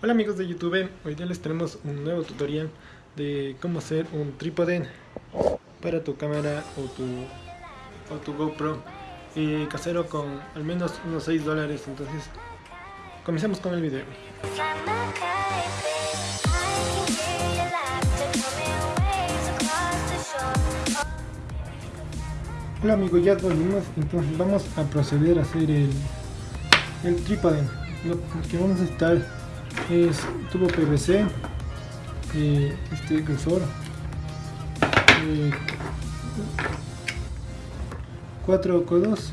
Hola amigos de YouTube, hoy día les tenemos un nuevo tutorial de cómo hacer un trípode para tu cámara o tu, o tu GoPro eh, casero con al menos unos 6 dólares, entonces comencemos con el video. Hola amigos, ya volvimos, entonces vamos a proceder a hacer el, el trípode. Lo que vamos a necesitar es tubo PVC eh, este grosor eh, 4 codos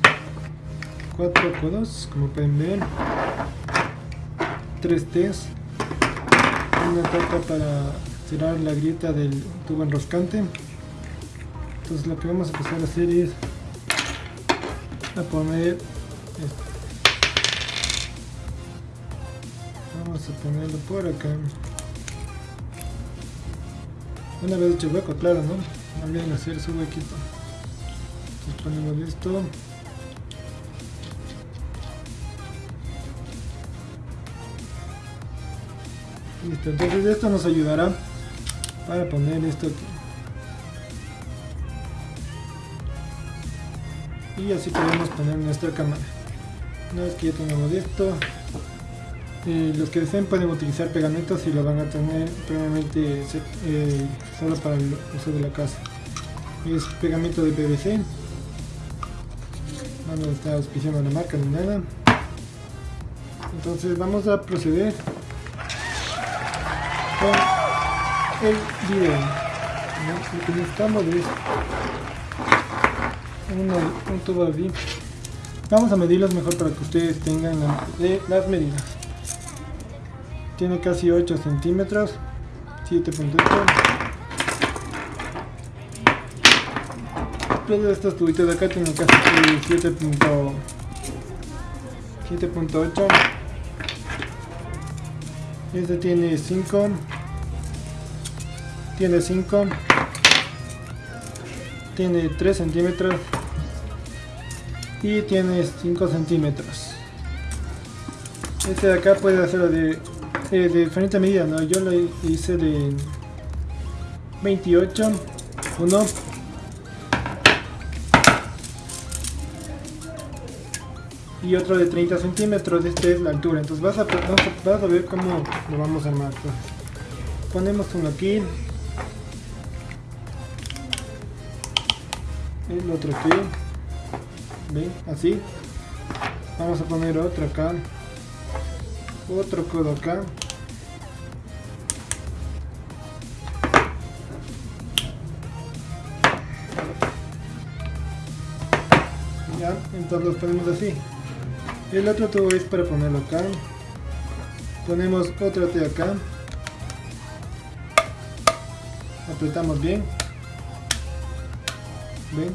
4 codos como pueden ver 3 T's una tapa para cerrar la grieta del tubo enroscante. Entonces lo que vamos a empezar a hacer es a poner vamos a ponerlo por acá. Una vez hecho hueco claro no también hacer su huequito. Entonces ponemos esto listo entonces esto nos ayudará para poner esto aquí. Y así podemos poner nuestra cámara. Una vez que ya tenemos esto los que deseen pueden utilizar pegamentos y lo van a tener previamente eh, solo para el uso de la casa. Es pegamento de PVC. No está auspiciando la marca ni nada. Entonces vamos a proceder con el video. Lo que necesitamos es un tubo así. Vamos a medirlos mejor para que ustedes tengan las medidas tiene casi 8 centímetros. 7.8 todos estos tubitos de acá tienen casi 7.8 este tiene 5 tiene 5 tiene 3 centímetros. Y tiene 5 centímetros. Este de acá puede hacerlo de de diferente medida, ¿no? Yo lo hice de 28, 1. Y otro de 30 centímetros, este es la altura. Entonces vas a, vas a, ver cómo lo vamos a armar. ponemos uno aquí. El otro aquí. ¿Ven? Así. Vamos a poner otro acá otro codo acá. Ya entonces los ponemos así. El otro tubo es para ponerlo acá. Ponemos otro T acá. Apretamos bien. Ven.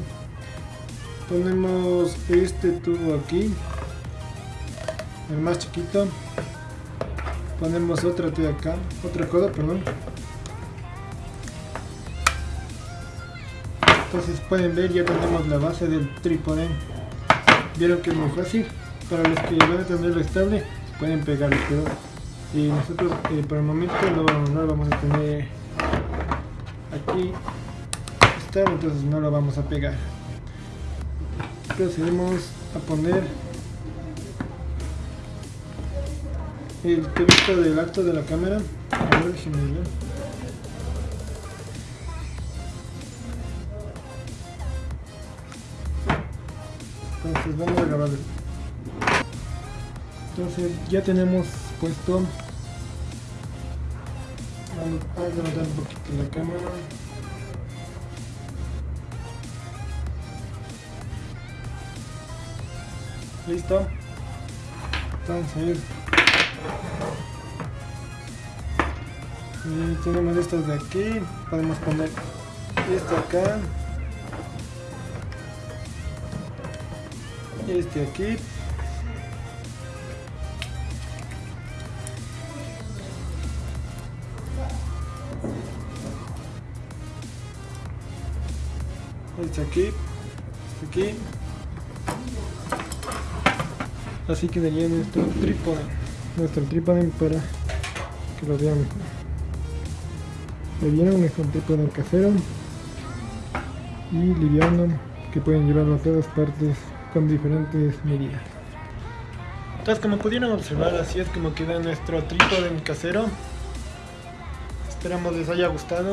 Ponemos este tubo aquí. El más chiquito ponemos otra T acá, otro codo, perdón. Entonces pueden ver, ya tenemos la base del trípode. Vieron que es muy fácil. Para los que van a tenerlo estable, pueden pegarlo, pero y nosotros eh, por el momento no, no, lo vamos a tener aquí estable, entonces no lo vamos a pegar. Procedemos a poner el tubito del alto de la cámara. A ver, Entonces vamos a grabar. Entonces ya tenemos puesto. Vamos a levantar un poquito la cámara. Listo. Entonces y tenemos estos de aquí. Podemos poner esto acá. Este aquí. Este aquí. Aquí. Así quedaría nuestro trípode nuestro trípode para que lo vean mejor. ¿Le vieron? Es un trípode casero y liviano que pueden llevarlo a todas partes con diferentes medidas. Entonces como pudieron observar así es como queda nuestro trípode casero. Esperamos les haya gustado.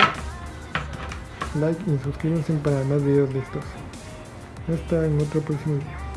Like y suscríbanse para más videos de estos. Hasta en otro próximo video.